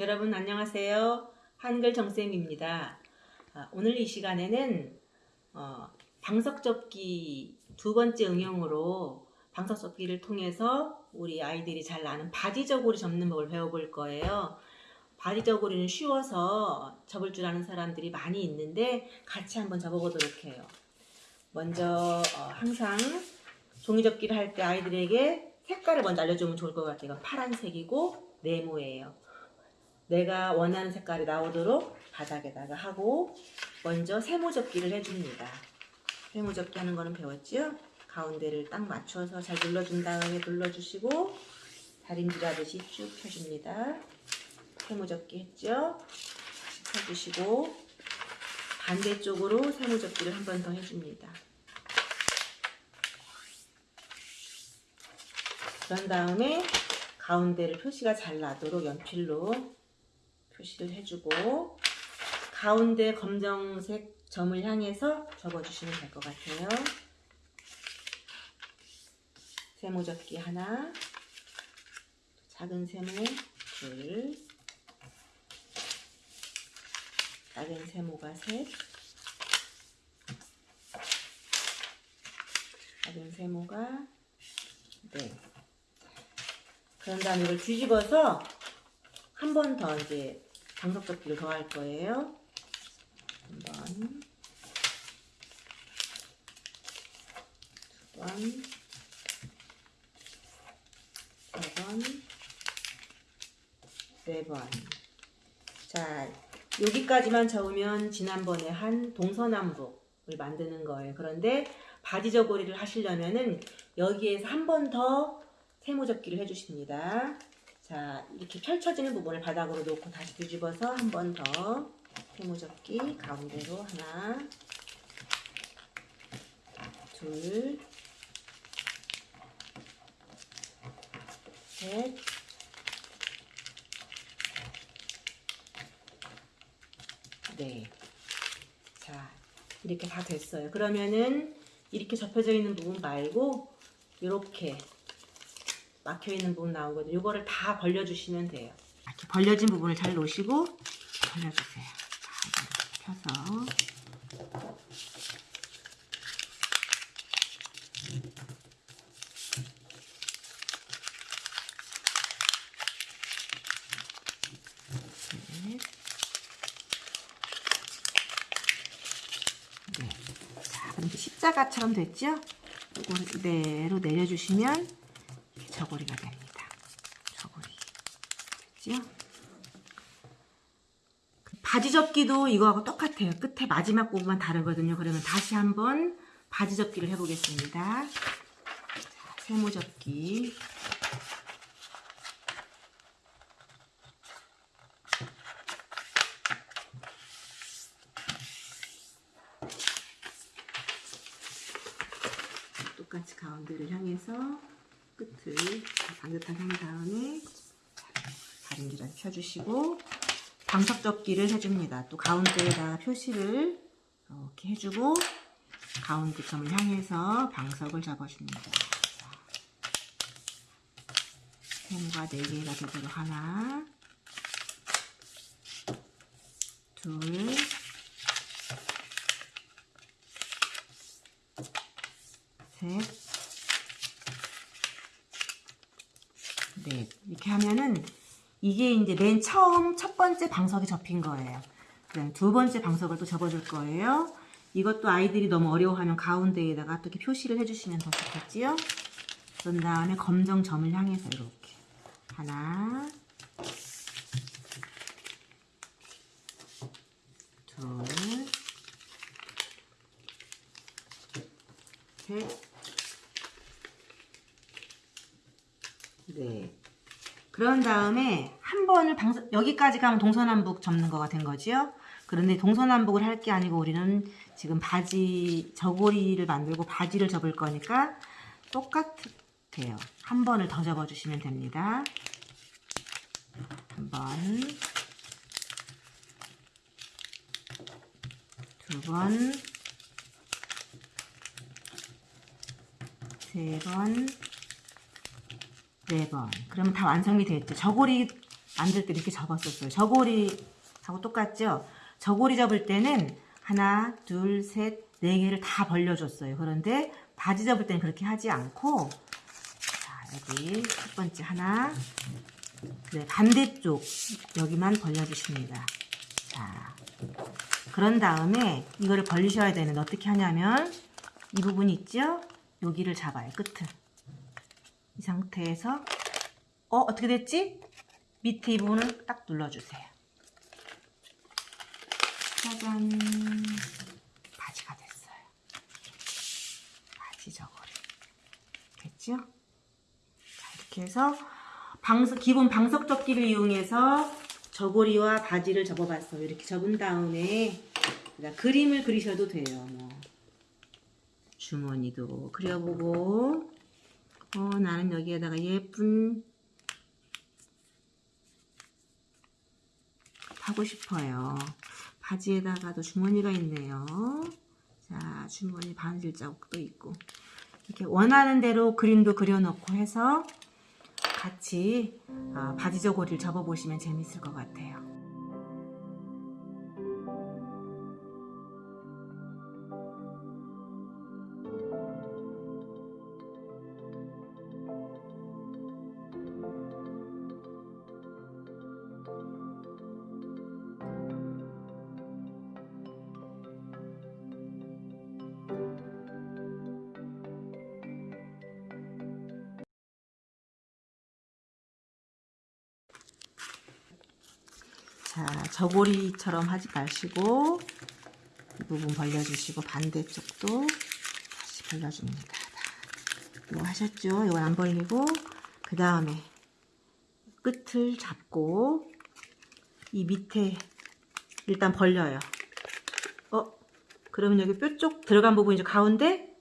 여러분 안녕하세요. 한글 정쌤입니다. 아, 오늘 이 시간에는 어, 방석접기 두 번째 응용으로 방석접기를 통해서 우리 아이들이 잘 아는 바지저고리 접는 법을 배워볼 거예요. 바지저고리는 쉬워서 접을 줄 아는 사람들이 많이 있는데 같이 한번 접어보도록 해요. 먼저 어, 항상 종이접기를 할 때 아이들에게 색깔을 먼저 알려주면 좋을 것 같아요. 파란색이고 네모예요. 내가 원하는 색깔이 나오도록 바닥에다가 하고 먼저 세모접기를 해줍니다. 세모접기 하는 거는 배웠죠? 가운데를 딱 맞춰서 잘 눌러준 다음에 눌러주시고 다림질 하듯이 쭉 펴줍니다. 세모접기 했죠? 펴주시고 반대쪽으로 세모접기를 한 번 더 해줍니다. 그런 다음에 가운데를 표시가 잘 나도록 연필로 표시를 해주고 가운데 검정색 점을 향해서 접어주시면 될 것 같아요. 세모 접기 하나, 작은 세모 둘, 작은 세모가 셋, 작은 세모가 네. 그런 다음에 이걸 뒤집어서 한 번 더 이제 방석접기를 더할 거예요. 한 번, 두 번, 세 번, 네 번. 자, 여기까지만 적으면 지난번에 한 동서남북을 만드는 거예요. 그런데 바지 저고리를 하시려면은 여기에서 한 번 더 세모접기를 해주십니다. 자, 이렇게 펼쳐지는 부분을 바닥으로 놓고 다시 뒤집어서 한 번 더 세모접기 가운데로 하나, 둘, 셋, 네. 자, 이렇게 다 됐어요. 그러면은 이렇게 접혀져 있는 부분 말고 이렇게 막혀 있는 부분 나오거든요. 이거를 다 벌려주시면 돼요. 이렇게 벌려진 부분을 잘 놓으시고 벌려주세요. 다 펴서 넷. 네. 자, 이렇게 십자가처럼 됐죠? 이거를 그대로 내려주시면 저고리가 됩니다. 저고리. 됐죠? 바지 접기도 이거하고 똑같아요. 끝에 마지막 부분만 다르거든요. 그러면 다시 한번 바지 접기를 해보겠습니다. 자, 세모 접기. 똑같이 가운데를 향해서 끝을 반듯하게 한 다음에 다림질을 펴주시고 방석 접기를 해줍니다. 또 가운데에다 표시를 이렇게 해주고 가운데 점을 향해서 방석을 잡아줍니다. 세모가 4개가 되도록 하나 둘 셋, 넷. 이렇게 하면은 이게 이제 맨 처음 첫 번째 방석이 접힌 거예요. 두 번째 방석을 또 접어줄 거예요. 이것도 아이들이 너무 어려워하면 가운데에다가 또 이렇게 표시를 해주시면 더 좋겠지요. 그런 다음에 검정 점을 향해서 이렇게 하나, 둘, 셋, 네. 그런 다음에 한 번을 방석, 여기까지 가면 동서남북 접는 거가 된 거지요. 그런데 동서남북을 할 게 아니고 우리는 지금 바지, 저고리를 만들고 바지를 접을 거니까 똑같아요. 한 번을 더 접어주시면 됩니다. 한 번, 두 번, 세 번, 네 번. 그러면 다 완성이 됐죠. 저고리 만들 때 이렇게 접었었어요. 저고리하고 똑같죠? 저고리 접을 때는 하나, 둘, 셋, 네 개를 다 벌려줬어요. 그런데 바지 접을 때는 그렇게 하지 않고 자 여기 첫 번째 하나 네, 반대쪽 여기만 벌려주십니다. 자 그런 다음에 이거를 벌리셔야 되는데 어떻게 하냐면 이 부분 있죠? 여기를 잡아요. 끝을. 이 상태에서 어 어떻게 됐지? 밑에 이 부분을 딱 눌러주세요. 짜잔 바지가 됐어요. 바지 저고리 됐죠? 자 이렇게 해서 방석 기본 방석 접기를 이용해서 저고리와 바지를 접어봤어요. 이렇게 접은 다음에 그다음 그림을 그리셔도 돼요. 뭐 주머니도 그려보고 어 나는 여기에다가 예쁜 하고 싶어요. 바지에다가도 주머니가 있네요. 자, 주머니 바느질 자국도 있고. 이렇게 원하는 대로 그림도 그려놓고 해서 같이 어, 바지 저고리를 접어보시면 재밌을 것 같아요. 자, 저고리처럼 하지 마시고 이 부분 벌려주시고 반대쪽도 다시 벌려줍니다. 이거 하셨죠? 이건 안 벌리고 그 다음에 끝을 잡고 이 밑에 일단 벌려요. 어? 그러면 여기 뼈 쪽 들어간 부분 이제 가운데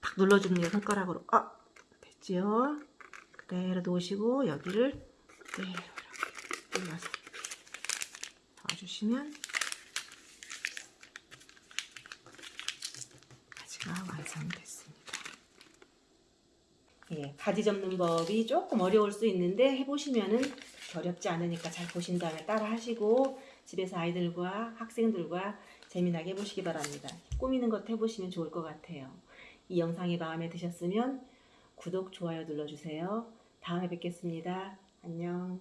탁 눌러줍니다. 손가락으로. 아! 됐지요? 그대로 놓으시고 여기를 그대로 이렇게 눌러서 주시면 바지가 완성됐습니다. 예, 바지 접는 법이 조금 어려울 수 있는데 해보시면은 어렵지 않으니까 잘 보신 다음에 따라 하시고 집에서 아이들과 학생들과 재미나게 해보시기 바랍니다. 꾸미는 것 해보시면 좋을 것 같아요. 이 영상이 마음에 드셨으면 구독, 좋아요 눌러주세요. 다음에 뵙겠습니다. 안녕.